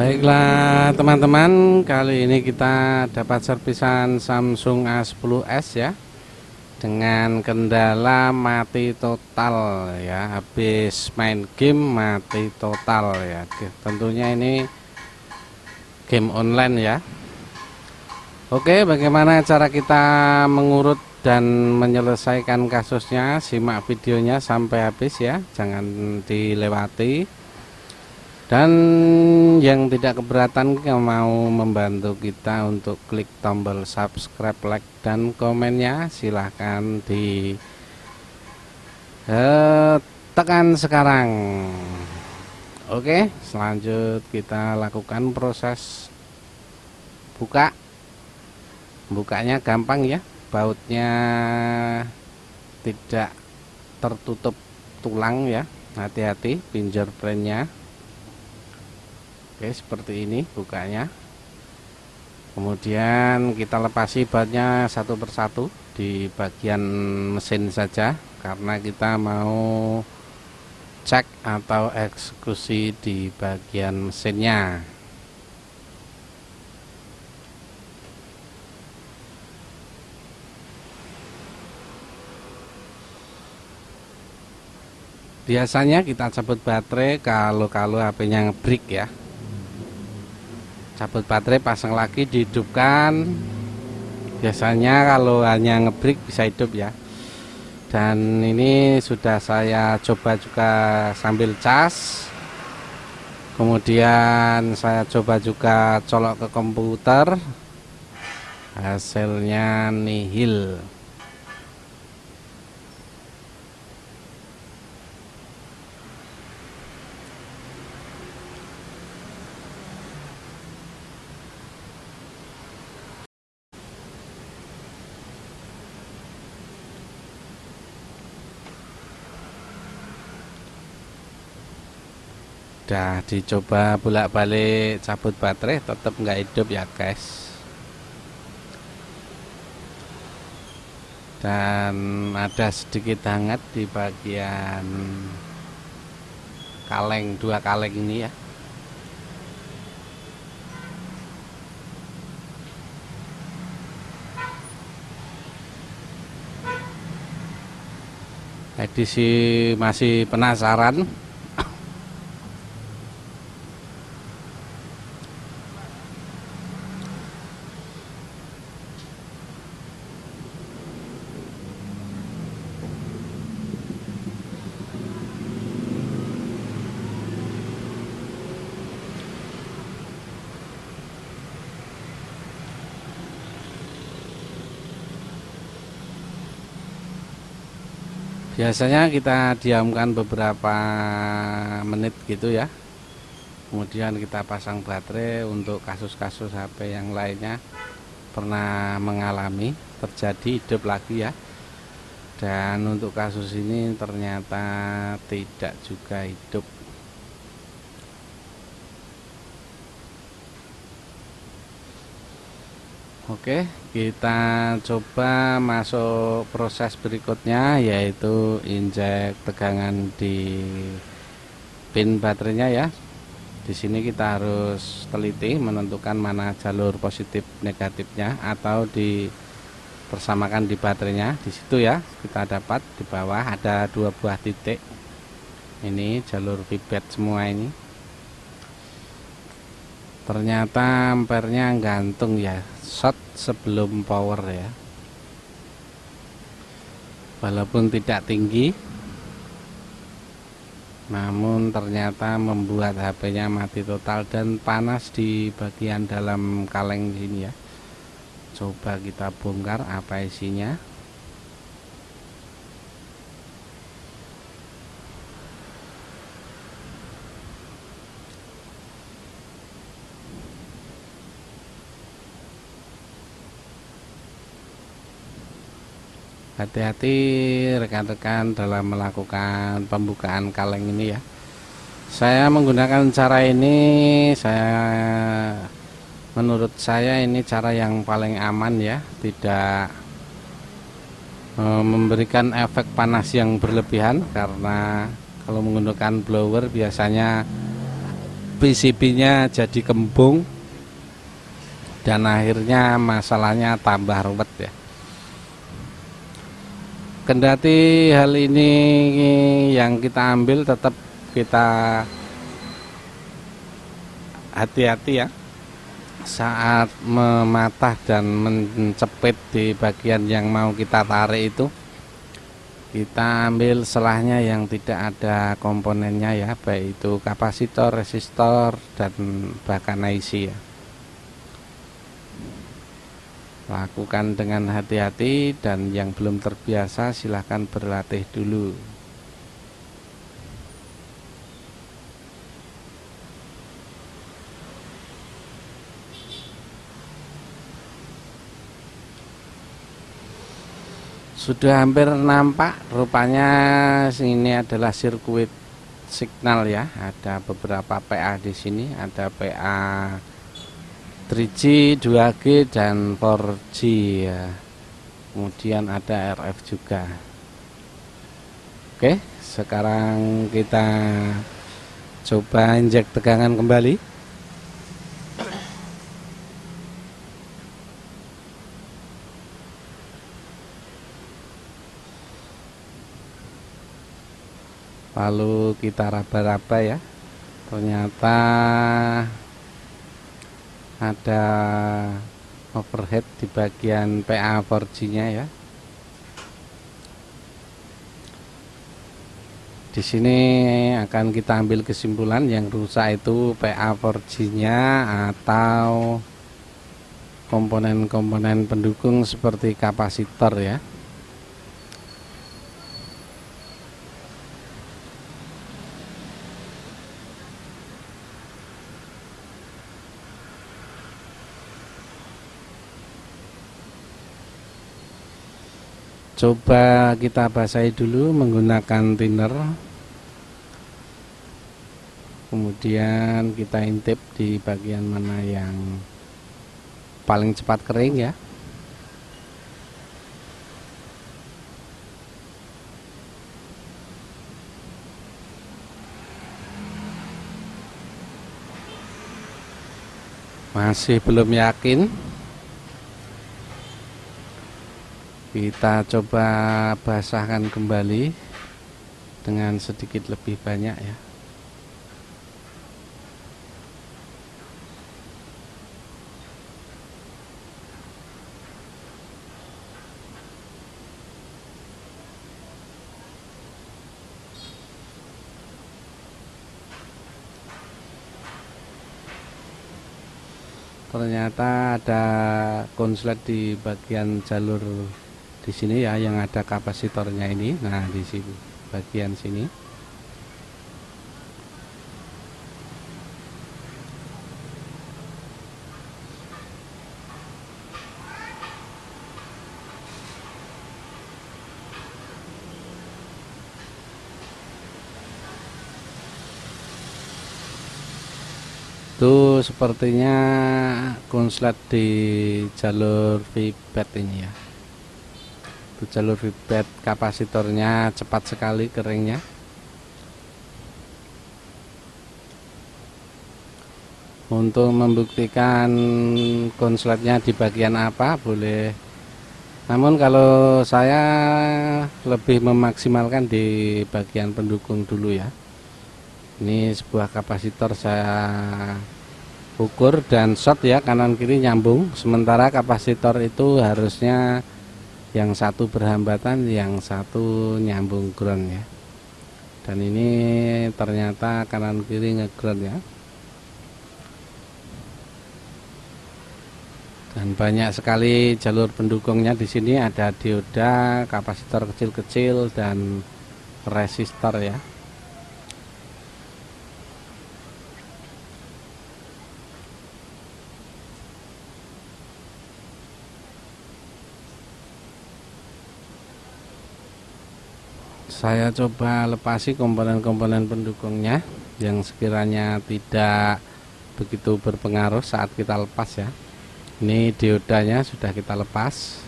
Baiklah teman-teman kali ini kita dapat servisan Samsung A10s ya dengan kendala mati total ya habis main game mati total ya. Tentunya ini game online ya. Oke bagaimana cara kita mengurut dan menyelesaikan kasusnya? Simak videonya sampai habis ya jangan dilewati dan yang tidak keberatan mau membantu kita untuk klik tombol subscribe like dan komennya. Silahkan di eh, tekan sekarang. Oke selanjut kita lakukan proses buka. Bukanya gampang ya bautnya tidak tertutup tulang ya. Hati-hati fingerprintnya Oke seperti ini bukanya. Kemudian kita lepasi bautnya satu persatu di bagian mesin saja karena kita mau cek atau eksekusi di bagian mesinnya. Biasanya kita cabut baterai kalau-kalau HP-nya ngebreak ya cabut baterai pasang lagi dihidupkan. Biasanya kalau hanya ngebreak bisa hidup ya. Dan ini sudah saya coba juga sambil cas. Kemudian saya coba juga colok ke komputer. Hasilnya nihil udah dicoba bolak-balik cabut baterai tetap nggak hidup ya guys. Dan ada sedikit hangat di bagian kaleng dua kaleng ini ya. Edisi masih penasaran biasanya kita diamkan beberapa menit gitu ya. Kemudian kita pasang baterai untuk kasus-kasus HP yang lainnya pernah mengalami terjadi hidup lagi ya. Dan untuk kasus ini ternyata tidak juga hidup Oke kita coba masuk proses berikutnya yaitu injek tegangan di pin baterainya ya. Di sini kita harus teliti menentukan mana jalur positif negatifnya atau dipersamakan di baterainya. Di situ ya kita dapat di bawah ada dua buah titik. Ini jalur feedback semua ini. Ternyata ampernya gantung ya shot sebelum power ya. Walaupun tidak tinggi namun ternyata membuat HP nya mati total dan panas di bagian dalam kaleng sini ya. Coba kita bongkar apa isinya hati-hati rekan-rekan dalam melakukan pembukaan kaleng ini ya. Saya menggunakan cara ini saya menurut saya ini cara yang paling aman ya tidak e, memberikan efek panas yang berlebihan karena kalau menggunakan blower biasanya PCB-nya jadi kembung dan akhirnya masalahnya tambah ruwet ya kendati hal ini yang kita ambil tetap kita hati-hati ya. Saat mematah dan mencepit di bagian yang mau kita tarik itu kita ambil selahnya yang tidak ada komponennya ya baik itu kapasitor, resistor dan bahkan IC ya lakukan dengan hati-hati dan yang belum terbiasa silahkan berlatih dulu. Sudah hampir nampak rupanya ini adalah sirkuit signal ya. Ada beberapa PA di sini ada PA 3G, 2G dan 4G ya. Kemudian ada RF juga. Oke, sekarang kita coba injek tegangan kembali. Lalu kita raba-raba ya. Ternyata ada overhead di bagian PA 4G nya ya. Di sini akan kita ambil kesimpulan yang rusak itu PA 4G nya atau komponen-komponen pendukung seperti kapasitor ya coba kita basahi dulu menggunakan thinner. Kemudian kita intip di bagian mana yang paling cepat kering ya. Masih belum yakin kita coba basahkan kembali dengan sedikit lebih banyak ya. Ternyata ada konslet di bagian jalur di sini ya yang ada kapasitornya ini. Nah di sini bagian sini. Itu sepertinya konslet di jalur feedback ini ya jalur feedback kapasitornya cepat sekali keringnya. Untuk membuktikan konsletnya di bagian apa boleh. Namun kalau saya lebih memaksimalkan di bagian pendukung dulu ya. Ini sebuah kapasitor saya ukur dan shot ya kanan kiri nyambung. Sementara kapasitor itu harusnya yang satu berhambatan yang satu nyambung ground ya. Dan ini ternyata kanan kiri ngeground ya. Dan banyak sekali jalur pendukungnya di sini. Ada dioda kapasitor kecil-kecil dan resistor ya saya coba lepasi komponen-komponen pendukungnya yang sekiranya tidak begitu berpengaruh saat kita lepas ya. Ini diodanya sudah kita lepas.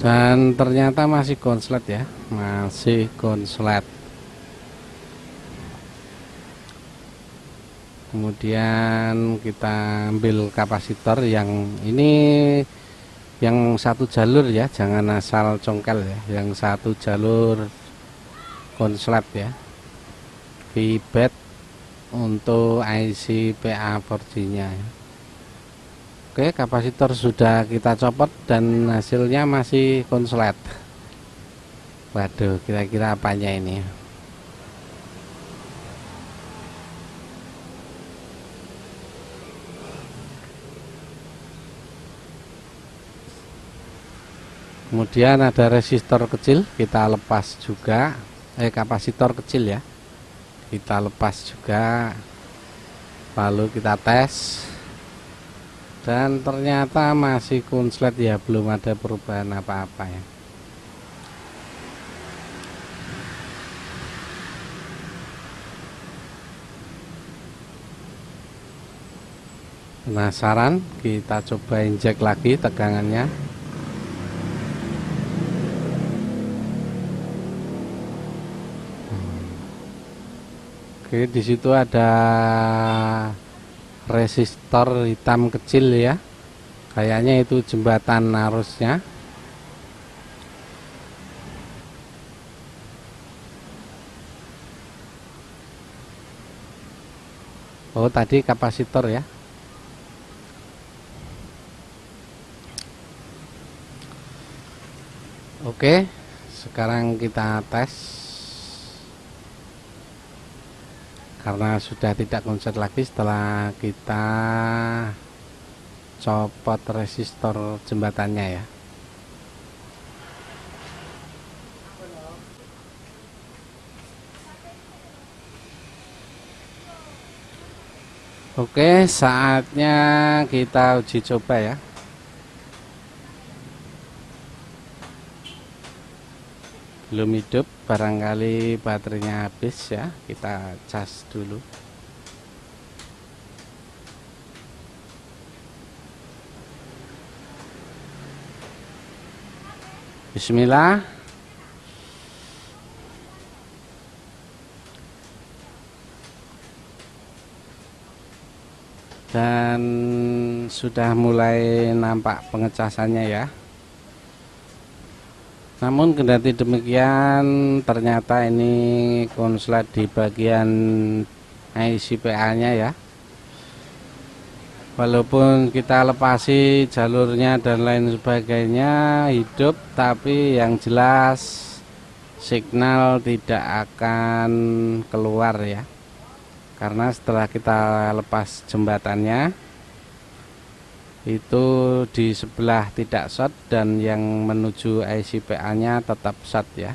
Dan ternyata masih konslet ya masih konslet kemudian kita ambil kapasitor yang ini yang satu jalur ya jangan asal congkel ya yang satu jalur konslet ya. Feedback untuk IC PA4G nya ya. Oke kapasitor sudah kita copot dan hasilnya masih konslet. Waduh kira-kira apanya ini kemudian ada resistor kecil kita lepas juga. Eh kapasitor kecil ya. Kita lepas juga. Lalu kita tes. Dan ternyata masih konslet ya. Belum ada perubahan apa-apa ya. Penasaran? Kita coba injek lagi tegangannya Oke, di situ ada resistor hitam kecil ya. Kayaknya itu jembatan arusnya. Oh tadi kapasitor ya. Oke sekarang kita tes karena sudah tidak konser lagi setelah kita copot resistor jembatannya ya. Oke saatnya kita uji coba ya. Belum hidup barangkali baterainya habis ya kita cas dulu. Bismillah. Dan sudah mulai nampak pengecasannya ya namun kendati demikian ternyata ini konslet di bagian ICPA nya ya. Walaupun kita lepasi jalurnya dan lain sebagainya hidup tapi yang jelas signal tidak akan keluar ya. Karena setelah kita lepas jembatannya itu di sebelah tidak short dan yang menuju IC-PA nya tetap short ya.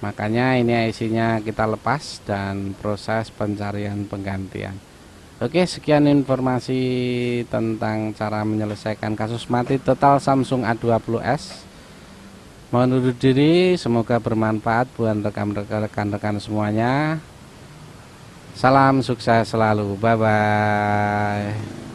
Makanya ini IC nya kita lepas dan proses pencarian penggantian. Oke sekian informasi tentang cara menyelesaikan kasus mati total Samsung A20s mohon undur diri semoga bermanfaat buat rekan-rekan semuanya. Salam sukses selalu. Bye bye